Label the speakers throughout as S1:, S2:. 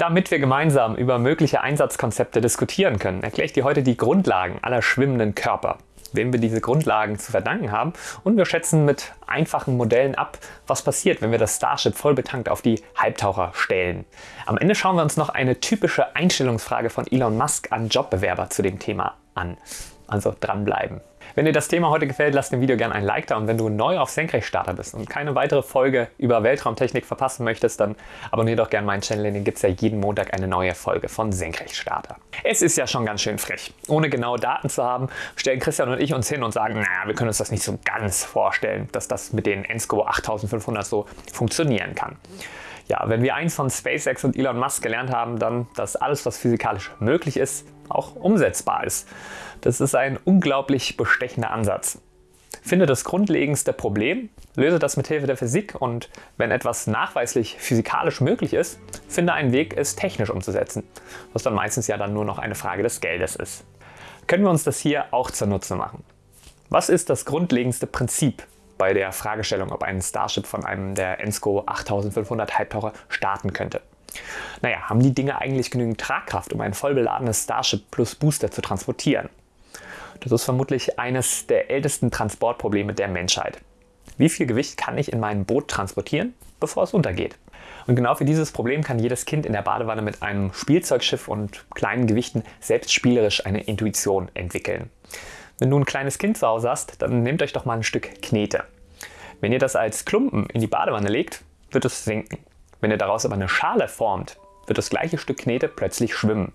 S1: Damit wir gemeinsam über mögliche Einsatzkonzepte diskutieren können, erkläre ich dir heute die Grundlagen aller schwimmenden Körper, wem wir diese Grundlagen zu verdanken haben und wir schätzen mit einfachen Modellen ab, was passiert, wenn wir das Starship voll betankt auf die Halbtaucher stellen. Am Ende schauen wir uns noch eine typische Einstellungsfrage von Elon Musk an Jobbewerber zu dem Thema an. Also dranbleiben. Wenn dir das Thema heute gefällt, lass dem Video gerne ein Like da und wenn du neu auf Senkrechtstarter bist und keine weitere Folge über Weltraumtechnik verpassen möchtest, dann abonniere doch gerne meinen Channel, den gibt es ja jeden Montag eine neue Folge von Senkrechtstarter. Es ist ja schon ganz schön frech. Ohne genaue Daten zu haben, stellen Christian und ich uns hin und sagen, naja, wir können uns das nicht so ganz vorstellen, dass das mit den ENSCO 8500 so funktionieren kann. Ja, wenn wir eins von SpaceX und Elon Musk gelernt haben, dann, dass alles, was physikalisch möglich ist, auch umsetzbar ist. Das ist ein unglaublich bestechender Ansatz. Finde das grundlegendste Problem, löse das mit Hilfe der Physik und wenn etwas nachweislich physikalisch möglich ist, finde einen Weg, es technisch umzusetzen, was dann meistens ja dann nur noch eine Frage des Geldes ist. Können wir uns das hier auch zunutze machen? Was ist das grundlegendste Prinzip bei der Fragestellung, ob ein Starship von einem der ENSCO 8500 Halbtaucher starten könnte? Naja, haben die Dinge eigentlich genügend Tragkraft, um ein vollbeladenes Starship plus Booster zu transportieren? Das ist vermutlich eines der ältesten Transportprobleme der Menschheit. Wie viel Gewicht kann ich in meinem Boot transportieren, bevor es untergeht? Und genau für dieses Problem kann jedes Kind in der Badewanne mit einem Spielzeugschiff und kleinen Gewichten selbst spielerisch eine Intuition entwickeln. Wenn du ein kleines Kind zu Hause hast, dann nehmt euch doch mal ein Stück Knete. Wenn ihr das als Klumpen in die Badewanne legt, wird es sinken. Wenn ihr daraus aber eine Schale formt, wird das gleiche Stück Knete plötzlich schwimmen.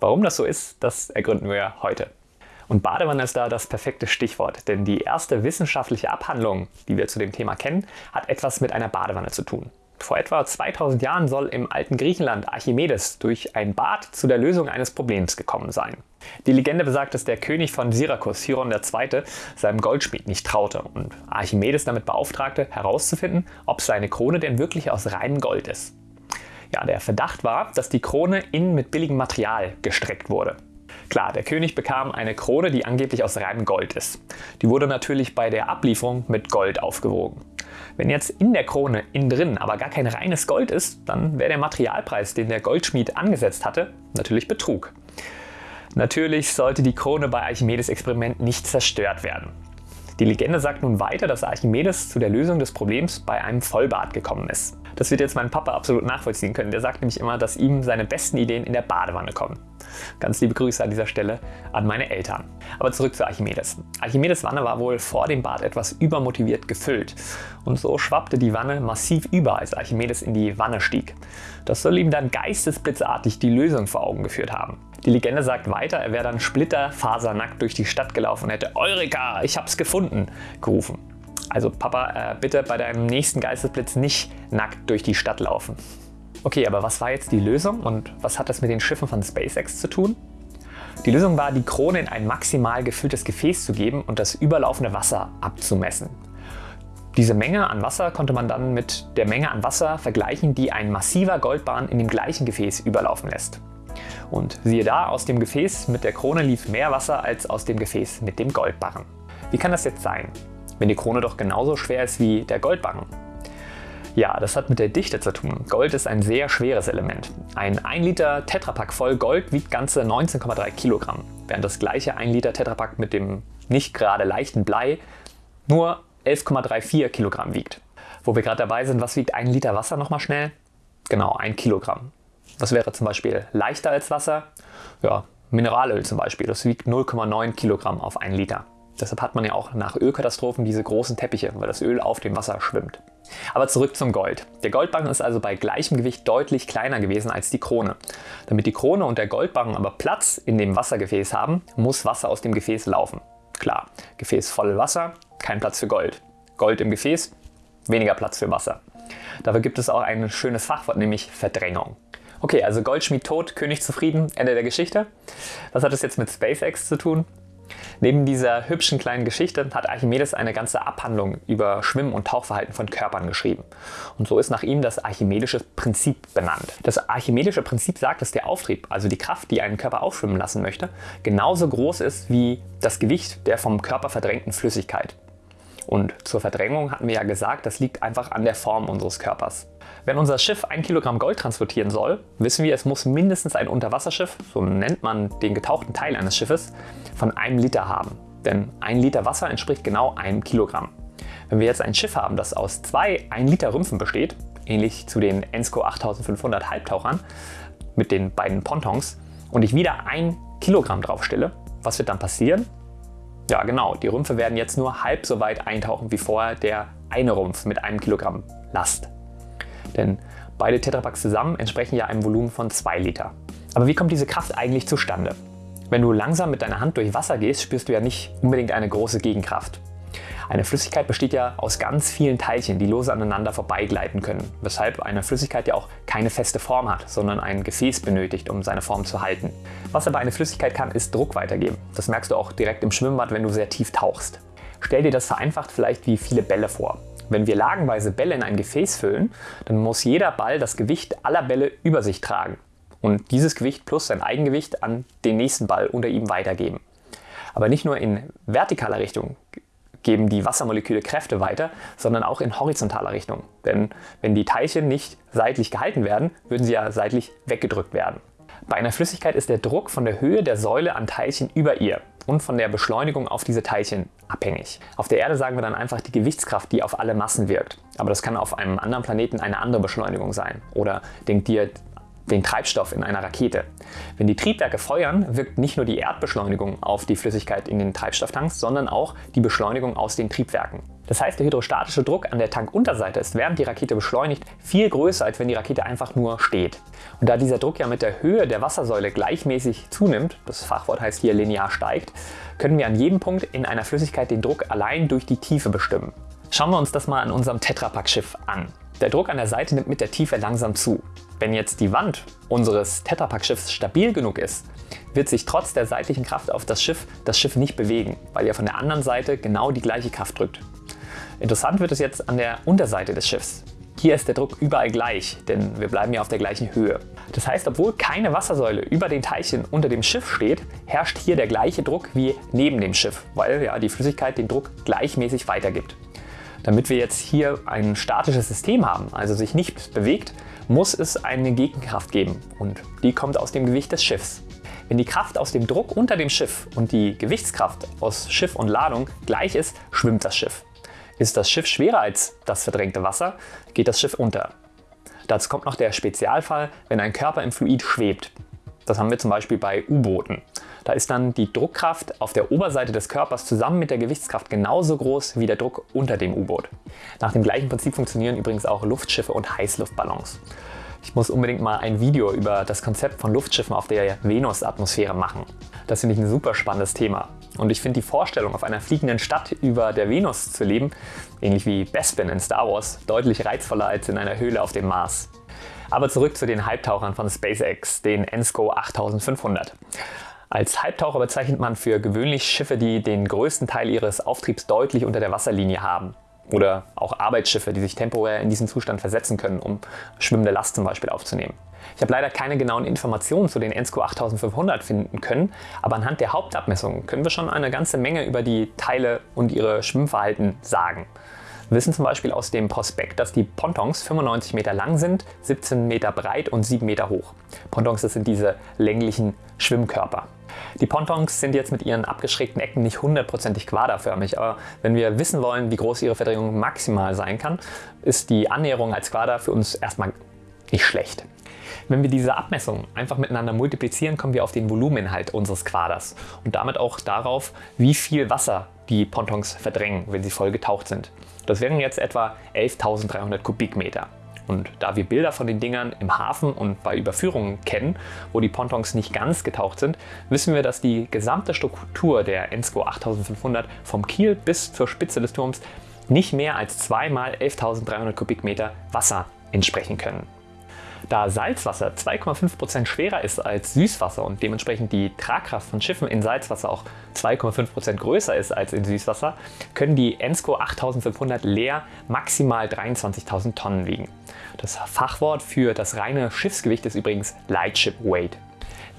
S1: Warum das so ist, das ergründen wir heute. Und Badewanne ist da das perfekte Stichwort, denn die erste wissenschaftliche Abhandlung, die wir zu dem Thema kennen, hat etwas mit einer Badewanne zu tun. Vor etwa 2000 Jahren soll im alten Griechenland Archimedes durch ein Bad zu der Lösung eines Problems gekommen sein. Die Legende besagt, dass der König von Syrakus, Chiron II., seinem Goldschmied nicht traute und Archimedes damit beauftragte, herauszufinden, ob seine Krone denn wirklich aus reinem Gold ist. Ja, der Verdacht war, dass die Krone innen mit billigem Material gestreckt wurde. Klar, der König bekam eine Krone, die angeblich aus reinem Gold ist. Die wurde natürlich bei der Ablieferung mit Gold aufgewogen. Wenn jetzt in der Krone innen drin aber gar kein reines Gold ist, dann wäre der Materialpreis, den der Goldschmied angesetzt hatte, natürlich Betrug. Natürlich sollte die Krone bei Archimedes Experiment nicht zerstört werden. Die Legende sagt nun weiter, dass Archimedes zu der Lösung des Problems bei einem Vollbad gekommen ist. Das wird jetzt mein Papa absolut nachvollziehen können. Der sagt nämlich immer, dass ihm seine besten Ideen in der Badewanne kommen. Ganz liebe Grüße an dieser Stelle an meine Eltern. Aber zurück zu Archimedes. Archimedes Wanne war wohl vor dem Bad etwas übermotiviert gefüllt. Und so schwappte die Wanne massiv über, als Archimedes in die Wanne stieg. Das soll ihm dann geistesblitzartig die Lösung vor Augen geführt haben. Die Legende sagt weiter, er wäre dann splitterfasernackt durch die Stadt gelaufen und hätte Eureka, ich hab's gefunden, gerufen. Also Papa, äh, bitte bei deinem nächsten Geistesblitz nicht nackt durch die Stadt laufen. Okay, aber was war jetzt die Lösung und was hat das mit den Schiffen von SpaceX zu tun? Die Lösung war, die Krone in ein maximal gefülltes Gefäß zu geben und das überlaufende Wasser abzumessen. Diese Menge an Wasser konnte man dann mit der Menge an Wasser vergleichen, die ein massiver Goldbahn in dem gleichen Gefäß überlaufen lässt. Und siehe da, aus dem Gefäß mit der Krone lief mehr Wasser als aus dem Gefäß mit dem Goldbarren. Wie kann das jetzt sein, wenn die Krone doch genauso schwer ist wie der Goldbarren? Ja, das hat mit der Dichte zu tun. Gold ist ein sehr schweres Element. Ein 1 Liter Tetrapack voll Gold wiegt ganze 19,3 Kilogramm, während das gleiche 1 Liter Tetrapack mit dem nicht gerade leichten Blei nur 11,34 Kilogramm wiegt. Wo wir gerade dabei sind, was wiegt ein Liter Wasser nochmal schnell? Genau, ein Kilogramm. Was wäre zum Beispiel leichter als Wasser? Ja, Mineralöl zum Beispiel, das wiegt 0,9 Kilogramm auf 1 Liter. Deshalb hat man ja auch nach Ölkatastrophen diese großen Teppiche, weil das Öl auf dem Wasser schwimmt. Aber zurück zum Gold. Der Goldbarren ist also bei gleichem Gewicht deutlich kleiner gewesen als die Krone. Damit die Krone und der Goldbarren aber Platz in dem Wassergefäß haben, muss Wasser aus dem Gefäß laufen. Klar, Gefäß voll Wasser, kein Platz für Gold. Gold im Gefäß, weniger Platz für Wasser. Dafür gibt es auch ein schönes Fachwort, nämlich Verdrängung. Okay, also Goldschmied tot, König zufrieden, Ende der Geschichte. Was hat das jetzt mit SpaceX zu tun? Neben dieser hübschen kleinen Geschichte hat Archimedes eine ganze Abhandlung über Schwimm- und Tauchverhalten von Körpern geschrieben. Und so ist nach ihm das archimedische Prinzip benannt. Das archimedische Prinzip sagt, dass der Auftrieb, also die Kraft, die einen Körper aufschwimmen lassen möchte, genauso groß ist wie das Gewicht der vom Körper verdrängten Flüssigkeit. Und zur Verdrängung hatten wir ja gesagt, das liegt einfach an der Form unseres Körpers. Wenn unser Schiff ein Kilogramm Gold transportieren soll, wissen wir, es muss mindestens ein Unterwasserschiff, so nennt man den getauchten Teil eines Schiffes, von einem Liter haben. Denn ein Liter Wasser entspricht genau einem Kilogramm. Wenn wir jetzt ein Schiff haben, das aus zwei 1 Liter Rümpfen besteht, ähnlich zu den Ensco 8500 Halbtauchern mit den beiden Pontons, und ich wieder ein Kilogramm draufstelle, was wird dann passieren? Ja genau, die Rümpfe werden jetzt nur halb so weit eintauchen wie vorher der eine Rumpf mit einem Kilogramm Last. Denn beide Tetrapacks zusammen entsprechen ja einem Volumen von 2 Liter. Aber wie kommt diese Kraft eigentlich zustande? Wenn du langsam mit deiner Hand durch Wasser gehst, spürst du ja nicht unbedingt eine große Gegenkraft. Eine Flüssigkeit besteht ja aus ganz vielen Teilchen, die lose aneinander vorbeigleiten können, weshalb eine Flüssigkeit ja auch keine feste Form hat, sondern ein Gefäß benötigt, um seine Form zu halten. Was aber eine Flüssigkeit kann, ist Druck weitergeben. Das merkst du auch direkt im Schwimmbad, wenn du sehr tief tauchst. Stell dir das vereinfacht vielleicht wie viele Bälle vor. Wenn wir lagenweise Bälle in ein Gefäß füllen, dann muss jeder Ball das Gewicht aller Bälle über sich tragen und dieses Gewicht plus sein Eigengewicht an den nächsten Ball unter ihm weitergeben. Aber nicht nur in vertikaler Richtung geben die Wassermoleküle Kräfte weiter, sondern auch in horizontaler Richtung. Denn wenn die Teilchen nicht seitlich gehalten werden, würden sie ja seitlich weggedrückt werden. Bei einer Flüssigkeit ist der Druck von der Höhe der Säule an Teilchen über ihr und von der Beschleunigung auf diese Teilchen abhängig. Auf der Erde sagen wir dann einfach die Gewichtskraft, die auf alle Massen wirkt. Aber das kann auf einem anderen Planeten eine andere Beschleunigung sein. Oder denkt dir den Treibstoff in einer Rakete. Wenn die Triebwerke feuern, wirkt nicht nur die Erdbeschleunigung auf die Flüssigkeit in den Treibstofftanks, sondern auch die Beschleunigung aus den Triebwerken. Das heißt, der hydrostatische Druck an der Tankunterseite ist während die Rakete beschleunigt viel größer, als wenn die Rakete einfach nur steht. Und da dieser Druck ja mit der Höhe der Wassersäule gleichmäßig zunimmt, das Fachwort heißt hier linear steigt, können wir an jedem Punkt in einer Flüssigkeit den Druck allein durch die Tiefe bestimmen. Schauen wir uns das mal an unserem Tetrapack-Schiff an. Der Druck an der Seite nimmt mit der Tiefe langsam zu. Wenn jetzt die Wand unseres Tetrapack-Schiffs stabil genug ist, wird sich trotz der seitlichen Kraft auf das Schiff das Schiff nicht bewegen, weil ja von der anderen Seite genau die gleiche Kraft drückt. Interessant wird es jetzt an der Unterseite des Schiffs. Hier ist der Druck überall gleich, denn wir bleiben ja auf der gleichen Höhe. Das heißt, obwohl keine Wassersäule über den Teilchen unter dem Schiff steht, herrscht hier der gleiche Druck wie neben dem Schiff, weil ja die Flüssigkeit den Druck gleichmäßig weitergibt. Damit wir jetzt hier ein statisches System haben, also sich nichts bewegt, muss es eine Gegenkraft geben und die kommt aus dem Gewicht des Schiffs. Wenn die Kraft aus dem Druck unter dem Schiff und die Gewichtskraft aus Schiff und Ladung gleich ist, schwimmt das Schiff. Ist das Schiff schwerer als das verdrängte Wasser, geht das Schiff unter. Dazu kommt noch der Spezialfall, wenn ein Körper im Fluid schwebt. Das haben wir zum Beispiel bei U-Booten. Da ist dann die Druckkraft auf der Oberseite des Körpers zusammen mit der Gewichtskraft genauso groß wie der Druck unter dem U-Boot. Nach dem gleichen Prinzip funktionieren übrigens auch Luftschiffe und Heißluftballons. Ich muss unbedingt mal ein Video über das Konzept von Luftschiffen auf der Venusatmosphäre machen. Das finde ich ein super spannendes Thema. Und ich finde die Vorstellung, auf einer fliegenden Stadt über der Venus zu leben, ähnlich wie Bespin in Star Wars, deutlich reizvoller als in einer Höhle auf dem Mars. Aber zurück zu den Halbtauchern von SpaceX, den ENSCO 8500. Als Halbtaucher bezeichnet man für gewöhnlich Schiffe, die den größten Teil ihres Auftriebs deutlich unter der Wasserlinie haben. Oder auch Arbeitsschiffe, die sich temporär in diesen Zustand versetzen können, um schwimmende Last zum Beispiel aufzunehmen. Ich habe leider keine genauen Informationen zu den ENSCO 8500 finden können, aber anhand der Hauptabmessungen können wir schon eine ganze Menge über die Teile und ihre Schwimmverhalten sagen. Wir wissen zum Beispiel aus dem Prospekt, dass die Pontons 95 Meter lang sind, 17 Meter breit und 7 Meter hoch. Pontons, das sind diese länglichen Schwimmkörper. Die Pontons sind jetzt mit ihren abgeschrägten Ecken nicht hundertprozentig quaderförmig, aber wenn wir wissen wollen, wie groß ihre Verdrängung maximal sein kann, ist die Annäherung als Quader für uns erstmal nicht schlecht. Wenn wir diese Abmessungen einfach miteinander multiplizieren, kommen wir auf den Volumeninhalt unseres Quaders und damit auch darauf, wie viel Wasser die Pontons verdrängen, wenn sie voll getaucht sind. Das wären jetzt etwa 11.300 Kubikmeter. Und da wir Bilder von den Dingern im Hafen und bei Überführungen kennen, wo die Pontons nicht ganz getaucht sind, wissen wir, dass die gesamte Struktur der Ensco 8500 vom Kiel bis zur Spitze des Turms nicht mehr als 2 mal 11.300 Kubikmeter Wasser entsprechen können. Da Salzwasser 2,5% schwerer ist als Süßwasser und dementsprechend die Tragkraft von Schiffen in Salzwasser auch 2,5% größer ist als in Süßwasser, können die Ensco 8500 leer maximal 23.000 Tonnen wiegen. Das Fachwort für das reine Schiffsgewicht ist übrigens Lightship Weight.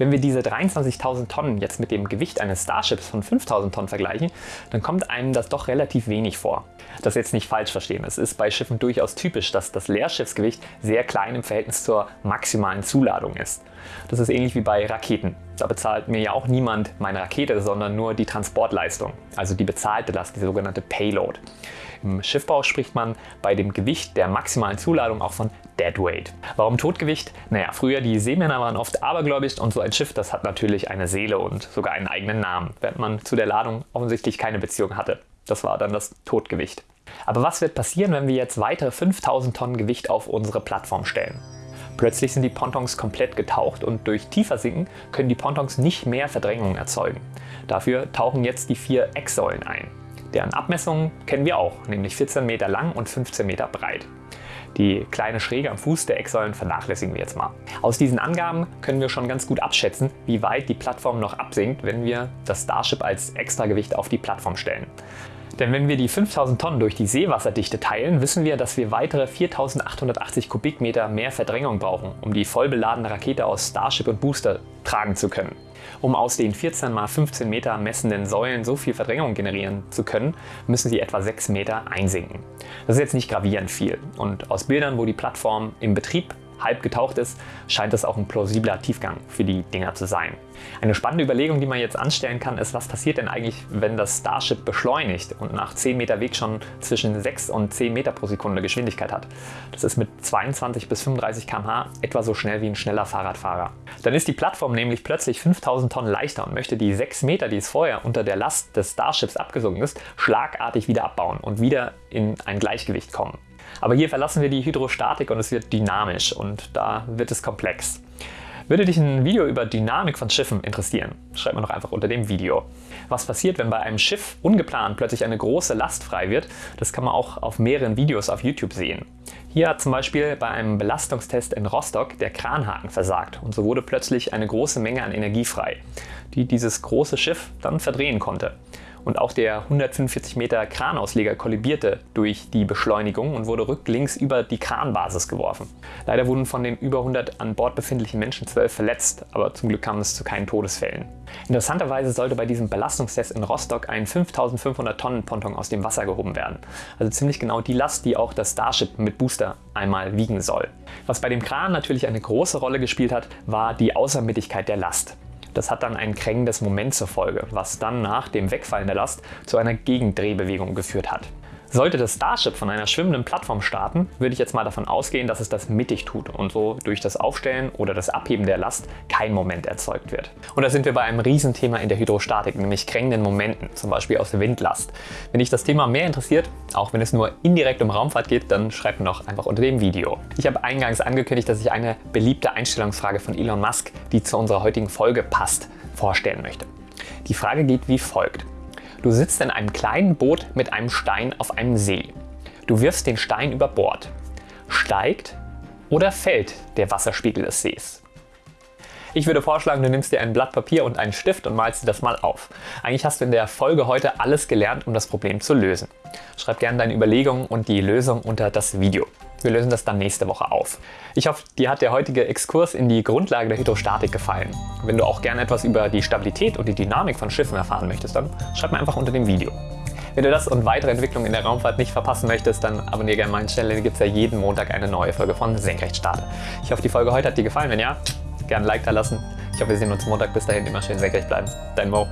S1: Wenn wir diese 23.000 Tonnen jetzt mit dem Gewicht eines Starships von 5.000 Tonnen vergleichen, dann kommt einem das doch relativ wenig vor. Das jetzt nicht falsch verstehen, es ist bei Schiffen durchaus typisch, dass das Leerschiffsgewicht sehr klein im Verhältnis zur maximalen Zuladung ist. Das ist ähnlich wie bei Raketen. Da bezahlt mir ja auch niemand meine Rakete, sondern nur die Transportleistung, also die bezahlte Last, die sogenannte Payload. Im Schiffbau spricht man bei dem Gewicht der maximalen Zuladung auch von Deadweight. Warum Totgewicht? Naja, früher die Seemänner waren oft abergläubisch und so ein Schiff, das hat natürlich eine Seele und sogar einen eigenen Namen, während man zu der Ladung offensichtlich keine Beziehung hatte. Das war dann das Totgewicht. Aber was wird passieren, wenn wir jetzt weitere 5000 Tonnen Gewicht auf unsere Plattform stellen? Plötzlich sind die Pontons komplett getaucht und durch tiefer Sinken können die Pontons nicht mehr Verdrängung erzeugen. Dafür tauchen jetzt die vier Ecksäulen ein. Deren Abmessungen kennen wir auch, nämlich 14 Meter lang und 15 Meter breit. Die kleine Schräge am Fuß der Ecksäulen vernachlässigen wir jetzt mal. Aus diesen Angaben können wir schon ganz gut abschätzen, wie weit die Plattform noch absinkt, wenn wir das Starship als Extragewicht auf die Plattform stellen. Denn wenn wir die 5000 Tonnen durch die Seewasserdichte teilen, wissen wir, dass wir weitere 4880 Kubikmeter mehr Verdrängung brauchen, um die vollbeladene Rakete aus Starship und Booster tragen zu können. Um aus den 14 x 15 Meter messenden Säulen so viel Verdrängung generieren zu können, müssen sie etwa 6 Meter einsinken. Das ist jetzt nicht gravierend viel und aus Bildern, wo die Plattform im Betrieb halb getaucht ist, scheint es auch ein plausibler Tiefgang für die Dinger zu sein. Eine spannende Überlegung, die man jetzt anstellen kann, ist, was passiert denn eigentlich, wenn das Starship beschleunigt und nach 10 Meter Weg schon zwischen 6 und 10 Meter pro Sekunde Geschwindigkeit hat. Das ist mit 22 bis 35 km/h etwa so schnell wie ein schneller Fahrradfahrer. Dann ist die Plattform nämlich plötzlich 5000 Tonnen leichter und möchte die 6 Meter, die es vorher unter der Last des Starships abgesunken ist, schlagartig wieder abbauen und wieder in ein Gleichgewicht kommen. Aber hier verlassen wir die Hydrostatik und es wird dynamisch und da wird es komplex. Würde dich ein Video über Dynamik von Schiffen interessieren? Schreib mir doch einfach unter dem Video. Was passiert, wenn bei einem Schiff ungeplant plötzlich eine große Last frei wird, das kann man auch auf mehreren Videos auf YouTube sehen. Hier hat zum Beispiel bei einem Belastungstest in Rostock der Kranhaken versagt und so wurde plötzlich eine große Menge an Energie frei, die dieses große Schiff dann verdrehen konnte und auch der 145 Meter Kranausleger kollibierte durch die Beschleunigung und wurde rücklinks über die Kranbasis geworfen. Leider wurden von den über 100 an Bord befindlichen Menschen 12 verletzt, aber zum Glück kam es zu keinen Todesfällen. Interessanterweise sollte bei diesem Belastungstest in Rostock ein 5500 Tonnen Ponton aus dem Wasser gehoben werden. Also ziemlich genau die Last, die auch das Starship mit Booster einmal wiegen soll. Was bei dem Kran natürlich eine große Rolle gespielt hat, war die Außermittigkeit der Last. Das hat dann ein krängendes Moment zur Folge, was dann nach dem Wegfallen der Last zu einer Gegendrehbewegung geführt hat. Sollte das Starship von einer schwimmenden Plattform starten, würde ich jetzt mal davon ausgehen, dass es das mittig tut und so durch das Aufstellen oder das Abheben der Last kein Moment erzeugt wird. Und da sind wir bei einem Riesenthema in der Hydrostatik, nämlich krängenden Momenten, zum Beispiel aus Windlast. Wenn dich das Thema mehr interessiert, auch wenn es nur indirekt um Raumfahrt geht, dann schreib mir doch einfach unter dem Video. Ich habe eingangs angekündigt, dass ich eine beliebte Einstellungsfrage von Elon Musk, die zu unserer heutigen Folge passt, vorstellen möchte. Die Frage geht wie folgt. Du sitzt in einem kleinen Boot mit einem Stein auf einem See. Du wirfst den Stein über Bord. Steigt oder fällt der Wasserspiegel des Sees? Ich würde vorschlagen, du nimmst dir ein Blatt Papier und einen Stift und malst dir das mal auf. Eigentlich hast du in der Folge heute alles gelernt, um das Problem zu lösen. Schreib gerne deine Überlegungen und die Lösung unter das Video. Wir lösen das dann nächste Woche auf. Ich hoffe, dir hat der heutige Exkurs in die Grundlage der Hydrostatik gefallen. Wenn du auch gerne etwas über die Stabilität und die Dynamik von Schiffen erfahren möchtest, dann schreib mir einfach unter dem Video. Wenn du das und weitere Entwicklungen in der Raumfahrt nicht verpassen möchtest, dann abonniere gerne meinen Channel, da gibt es ja jeden Montag eine neue Folge von Senkrechtstarter. Ich hoffe, die Folge heute hat dir gefallen. Wenn ja, gerne ein Like da lassen. Ich hoffe, wir sehen uns Montag. Bis dahin immer schön senkrecht bleiben. Dein Mo.